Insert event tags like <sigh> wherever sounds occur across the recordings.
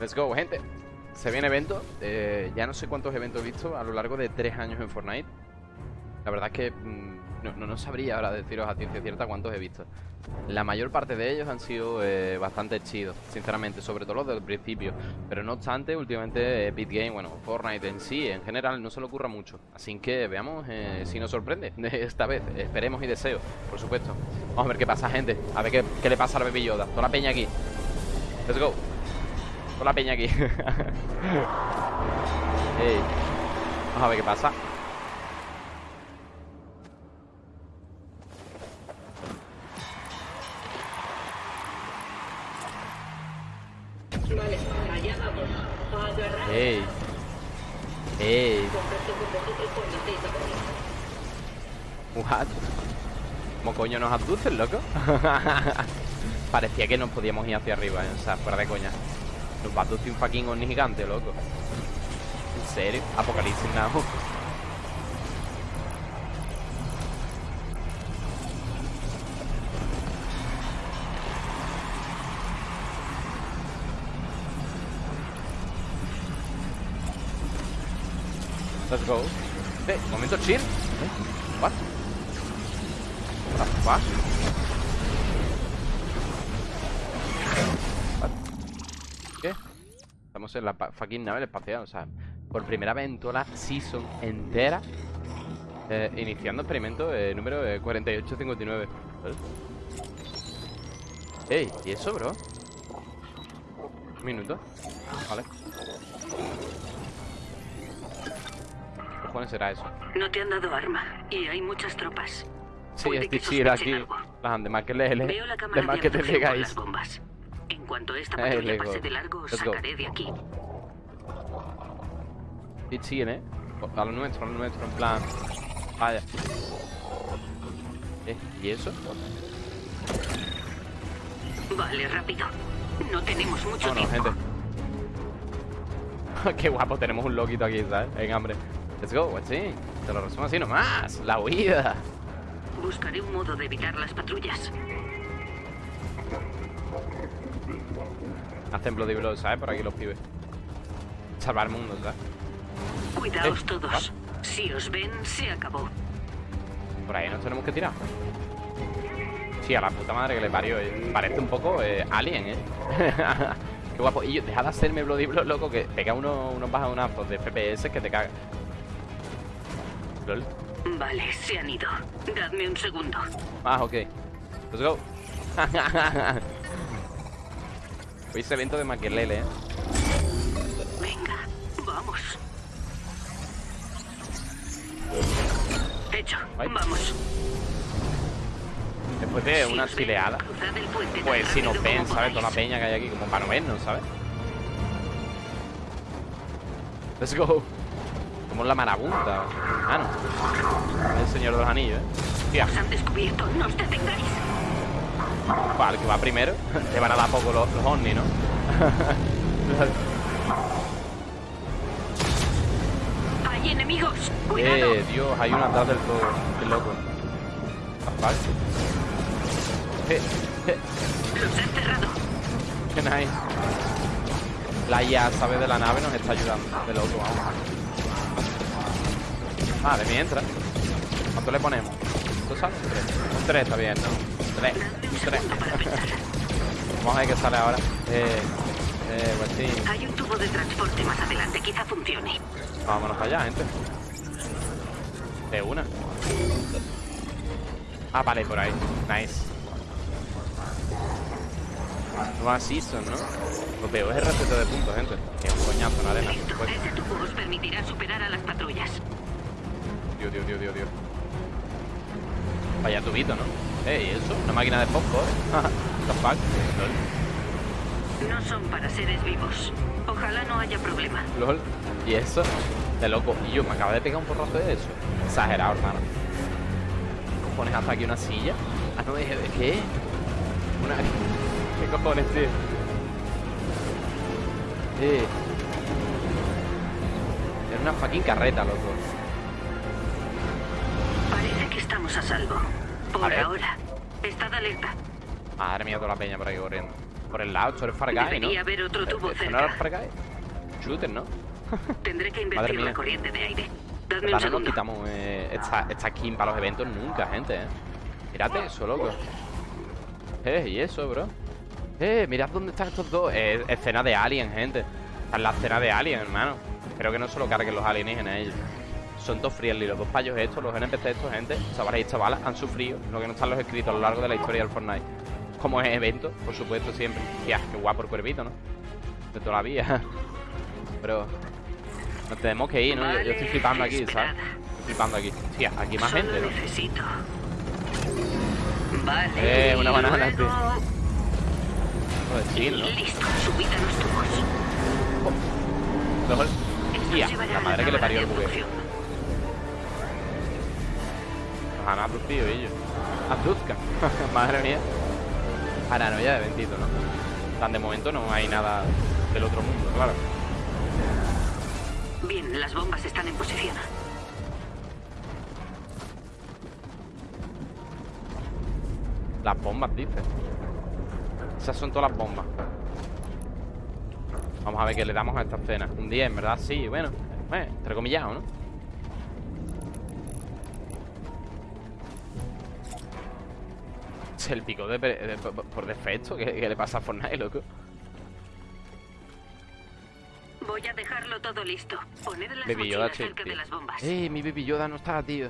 Let's go, gente. Se viene evento. Eh, ya no sé cuántos eventos he visto a lo largo de tres años en Fortnite. La verdad es que mm, no, no, sabría ahora deciros a ciencia cierta cuántos he visto. La mayor parte de ellos han sido eh, bastante chidos, sinceramente, sobre todo los del principio. Pero no obstante, últimamente Epic Game, bueno, Fortnite en sí, en general, no se le ocurra mucho. Así que veamos eh, si nos sorprende <laughs> esta vez. Esperemos y deseo, por supuesto. Vamos a ver qué pasa, gente. A ver qué, qué le pasa a la Baby Yoda. Toda la peña aquí. Let's go. Toda la peña aquí. <laughs> Vamos a ver qué pasa. Vale, allá vamos. Ey. Ey. Con. What? ¿Cómo coño nos abducen, loco? <laughs> Parecía que nos podíamos ir hacia arriba, ¿eh? o sea, fuera de coña. Nos va a un fucking ovni gigante, loco. ¿En serio? Apocalipsis Now. Let's go. Eh, momento chill. Eh, What? What the fuck? What? ¿Qué? Estamos en la fucking nave espacial, o sea, por primera vez en toda la season entera, eh, iniciando experimento eh, número eh, 4859. ¿Vale? Ey, ¿y eso, bro? Un minuto. Vale. ¿Qué cojones será eso? No te han dado arma y hay muchas tropas. Sí, es decir, aquí. Las de más que le, le, Veo la de cámara más que te las bombas. En cuanto esta <laughs> patrulla let's pase de largo, os go. sacaré de aquí. Sí, siguen, ¿eh? A lo nuestro, a lo nuestro, en plan... Vaya. ¿Eh? ¿Y eso? Vale, rápido. No tenemos mucho Vámonos, tiempo. gente. <laughs> Qué guapo, tenemos un loquito aquí, ¿sabes? En hambre. Let's go, sí. Te lo resumo así nomás. La huida. Buscaré un modo de evitar las patrullas. Hacen Bloody Blood, ¿sabes? Por aquí los pibes. Salvar el mundo, ¿sabes? Cuidaos Eh, todos. Si os ven, se acabó. Por ahí nos tenemos que tirar. Sí, a la puta madre que le parió. eh. Parece un poco eh, alien, ¿eh? <laughs> Qué guapo. Y yo, deja de hacerme Bloody Blood, loco, que pega unos, unos bajonazos de FPS que te cagas. Lol. Vale, se han ido. Dadme un segundo. Ah, ok. Let's go. <laughs> Hoy es evento de Maquelele, ¿eh? Venga, vamos. Hecho, Ay. vamos. Después de una chileada. Pues si nos ven, ¿sabes? Toda la peña que hay aquí, como para no vernos, ¿sabes? Let's go. Como la marabunta. Ah, no. El señor de los anillos, ¿eh? Tía, Os han descubierto, no os detengáis. Para el que va primero, te van a dar poco los, los ovnis, ¿no? Hay enemigos. Cuidado. eh, Dios, hay uno atrás del todo. Qué loco. Vale. Eh, eh, Los he cerrado. qué nice. La IA, ¿sabes? De la nave nos está ayudando. De loco, vamos. Vale, mientras. ¿Cuánto le ponemos? ¿Tú sabes? Un 3. Un 3 está bien, ¿no? Un 3. Dadme un Un 3. segundo para pensar. Vamos a ver qué sale ahora. Eh, eh, pues sí. Hay un tubo de transporte más adelante, quizá funcione. Vámonos para allá, gente. De una. Ah, vale, por ahí. Nice. Nueva season, ¿no? Lo peor es el receta de puntos, gente. Que un coñazo en la arena. Pues, ese tubo os permitirá superar a las patrullas. Dios, Dios, Dios, Dios, Dios. Vaya tubito, ¿no? Eh, ¿y eso? Una máquina de popcorn. The fuck? No son para seres vivos. Ojalá no haya problema. LOL. ¿Y eso? De loco. Y yo me acaba de pegar un porrazo de eso. Exagerado, hermano. ¿Qué cojones hasta aquí una silla? Ah, no, ¿de de qué? Una... ¿Qué cojones, tío? Eh. Era una fucking carreta, loco. Parece que estamos a salvo. Por ahora. Estad alerta. Madre mía, toda la peña por aquí corriendo. por el lado, esto es Far Guy, ¿no? Haber otro tubo ¿Esto no era cerca. Far Guy? Shooter, ¿no? <laughs> Tendré que invertir la corriente de aire. Dadme un verdad no segundo. quitamos eh, esta, esta skin para los eventos nunca, gente, ¿eh? Mírate eso, loco. Eh, y eso, bro. Eh, mirad dónde están estos dos. Eh, escena de Alien, gente. Esta es la escena de Alien, hermano. Espero que no se lo carguen los alienígenas ellos. Son todos friendly, los dos payos estos, los NPC estos, gente, chavales y chavalas, han sufrido lo que no están los escritos a lo largo de la historia del Fortnite. Como es evento, por supuesto, siempre. Tía, qué guapo el cuervito, ¿no? De toda la vida. <laughs> Pero nos tenemos que ir, ¿no? Yo, yo estoy flipando aquí, ¿sabes? Estoy flipando aquí. Tía, aquí hay más gente, ¿no? necesito. Vale. Eh, una banana, tío. Joder, chill, ¿no? Listo, subid a los tubos. Tía, la madre que le parió el bugueo. Han abducido ellos. Abduzcan. Madre mía. Paranoia de Bendito, ¿no? Tan de momento no hay nada del otro mundo, claro. Bien, las bombas están en posición. Las bombas, dice. Esas son todas las bombas. Vamos a ver qué le damos a esta escena. Un 10, en verdad, sí, bueno. Eh, entrecomillado, ¿no? Es el pico de, por- defecto. ¿Qué, qué le pasa a Fortnite, loco? Voy a dejarlo todo listo. Poned las Baby Yoda, mochilas cerca tío. de las bombas. ¡Eh, mi Baby Yoda no está, tío!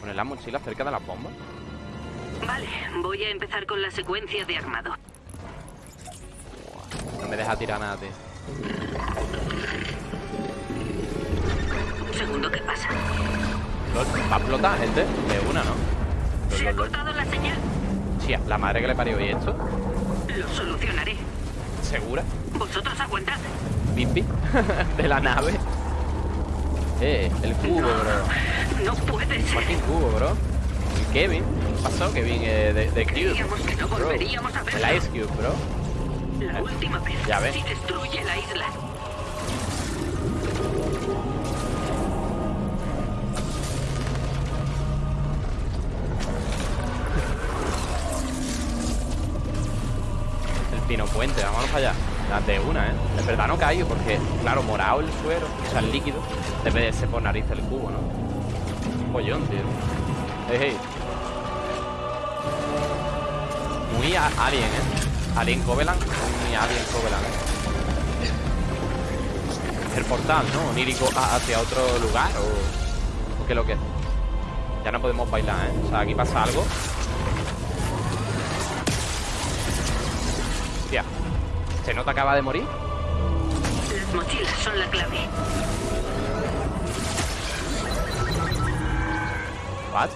Poner las mochilas cerca de las bombas. Vale, voy a empezar con la secuencia de armado. No me deja tirar nada, tío. Un segundo, ¿qué pasa? Va a explotar, gente. De una, ¿no? Se ha cortado la señal. Tía, la madre que le parió. ¿Y esto? Lo solucionaré. ¿Segura? Vosotros aguantad. Pipi. <laughs> de la nave. Eh, el cubo, bro. No puede ser. Fucking cubo, bro. ¿Y Kevin? ¿Qué pasó, Kevin? Eh, de, de Cube. Creíamos que no Bro. volveríamos a verlo. El Ice Cube, bro. La última vez. Ya ves. Si destruye la isla. El pino puente, vámonos para allá. Las de una, ¿eh? En verdad no caigo porque, claro, morado el suero, o sea, el líquido, debe de ser por nariz el cubo, ¿no? Un pollón, tío. Muy alien, ¿eh? Alien Covenant, muy alien Covenant, ¿eh? El portal, ¿no? Onírico hacia otro lugar o... ¿O qué es lo que es? Ya no podemos bailar, ¿eh? O sea, aquí pasa algo. Hostia. ¿Se nota que acaba de morir? Las mochilas son la clave. What?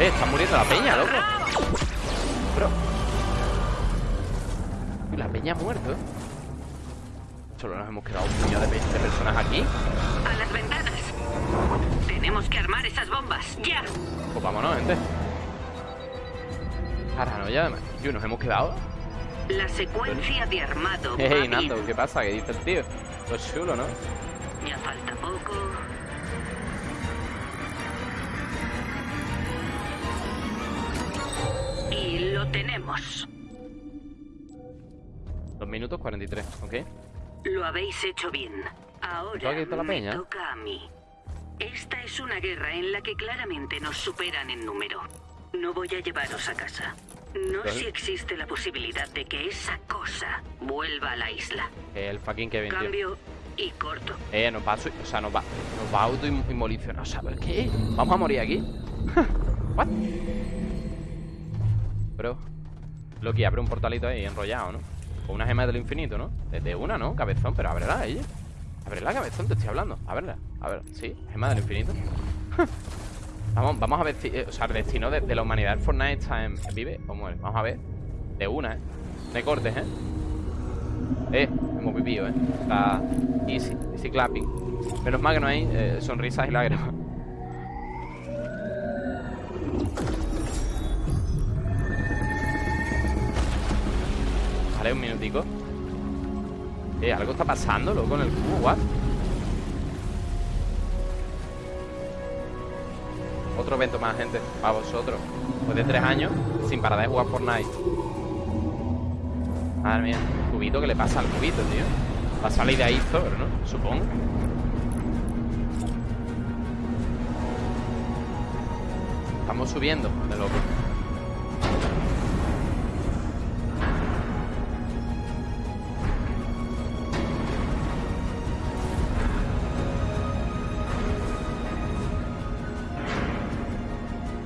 Eh, está muriendo la peña, loco. Bro. La peña ha muerto, ¿eh? Solo nos hemos quedado un puñado de personas aquí. A las ventanas. Tenemos que armar esas bombas. ¡Ya! Pues vámonos, gente. Paranoia, además. Tío, nos hemos quedado. La secuencia de armado. <laughs> Hey. Nando, ¿qué pasa? ¿Qué dice el tío? Pues chulo, ¿no? Ya falta poco. Y lo tenemos. Dos minutos 43, ¿ok? Lo habéis hecho bien. ¿Todo Ahora la me toca a mí. Esta es una guerra en la que claramente nos superan en número. No voy a llevaros a casa. No ¿Vale? si existe la posibilidad de que esa cosa vuelva a la isla. El fucking Kevin, tío. Cambio y corto. Eh, nos va o sea, nos va, nos va a autoinmolicionar. ¿Sabes qué? ¿Vamos a morir aquí? <laughs> ¿What? Bro. Loki, abre un portalito ahí enrollado, ¿no? Con una gema del infinito, ¿no? Desde una, ¿no? Cabezón, pero ábrela ella. Ábrela, cabezón, te estoy hablando. Ábrela. A ver, sí, gema del infinito. <laughs> vamos, vamos a ver si. eh, o sea, el destino de, la humanidad en Fortnite está en. ¿Vive o muere? Vamos a ver. De una, ¿eh? De cortes, ¿eh? Eh, hemos vivido, eh. Está easy, easy clapping. Menos mal que no hay eh, sonrisas y lágrimas. Vale, un minutico. Eh, algo está pasando, loco, en el cubo, what? Otro evento más, gente, para vosotros. Después de tres años, sin parar de jugar Fortnite. Madre mía, cubito, ¿qué le pasa al cubito, tío? Va a salir de ahí Thor, ¿no? Supongo. Estamos subiendo, de loco.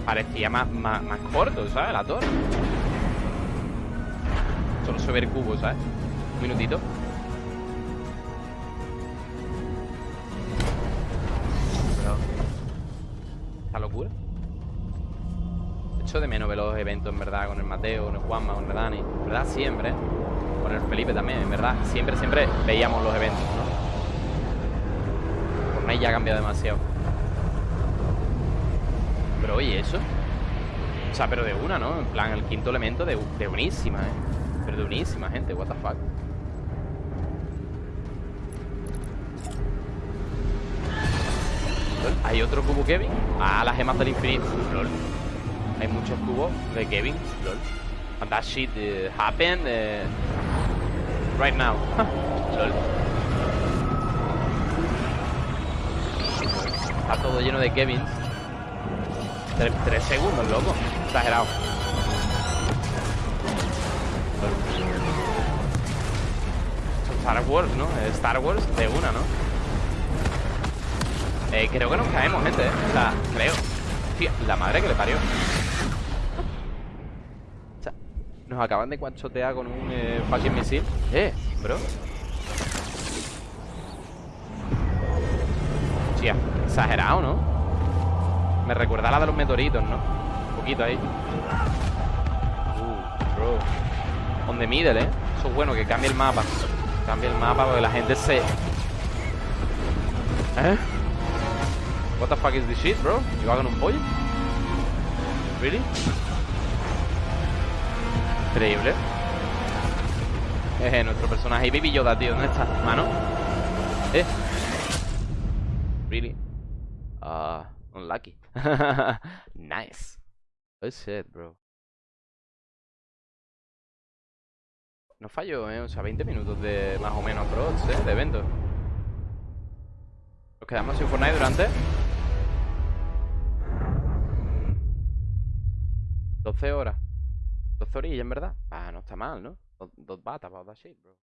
Parecía más, más, corto, ¿sabes? La torre. Solo se ve el cubo, ¿sabes? Un minutito. ¿Esta locura? Echo de menos ver los eventos, en verdad, con el Mateo, con el Juanma, con el Dani. En verdad, siempre. Con el Felipe también, en verdad. Siempre, siempre veíamos los eventos, ¿no? Fortnite ya ha cambiado demasiado. Pero oye, eso. O sea, pero de una, ¿no? En plan, el quinto elemento de, de unísima, ¿eh? Pero de unísima, gente. What the fuck. Hay otro cubo Kevin. Ah, las gemas del infinito. Lol. Hay muchos cubos de Kevin. Lol. And that shit uh, happened uh, right now. <laughs> Lol. Está todo lleno de Kevins. Tres, segundos, loco. Exagerado. Star Wars, ¿no? Es Star Wars de una, ¿no? Eh, creo que nos caemos, gente, ¿eh? O sea, creo. La madre que le parió. Nos acaban de cuanchotear con un eh, fucking misil. Eh, bro. Hostia, exagerado, ¿no? Me recuerda a la de los meteoritos, ¿no? Un poquito ahí. Uh, bro. On the middle, ¿eh? Eso es bueno, que cambie el mapa. Cambie el mapa porque la gente se... ¿Eh? What the fuck is this shit, bro? ¿Y hagan un pollo? ¿Really? Increíble. Eh, nuestro personaje. Y Baby Yoda, tío. ¿Dónde está? Mano. Eh. Unlucky. <laughs> nice. Oh shit, bro. No fallo, ¿eh? O sea, 20 minutos de más o menos approach, ¿eh? De evento. Nos quedamos sin Fortnite durante 12 horas 12 orillas, en verdad Ah, no está mal, ¿no? Dos, batas about that shit, bro